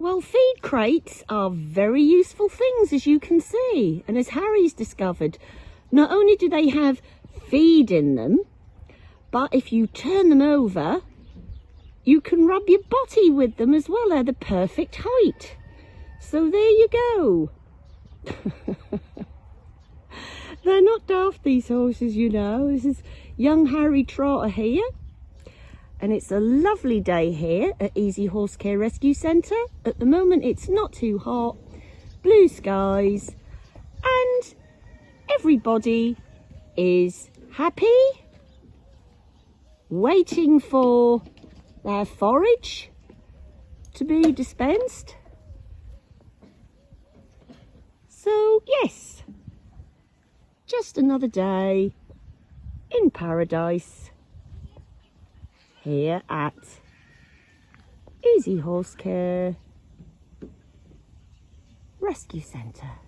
Well, feed crates are very useful things, as you can see. And as Harry's discovered, not only do they have feed in them, but if you turn them over, you can rub your body with them as well. They're the perfect height. So there you go. They're not daft, these horses, you know. This is young Harry Trotter here. And it's a lovely day here at Easy Horse Care Rescue Centre. At the moment, it's not too hot, blue skies, and everybody is happy, waiting for their forage to be dispensed. So, yes, just another day in paradise here at Easy Horse Care Rescue Centre.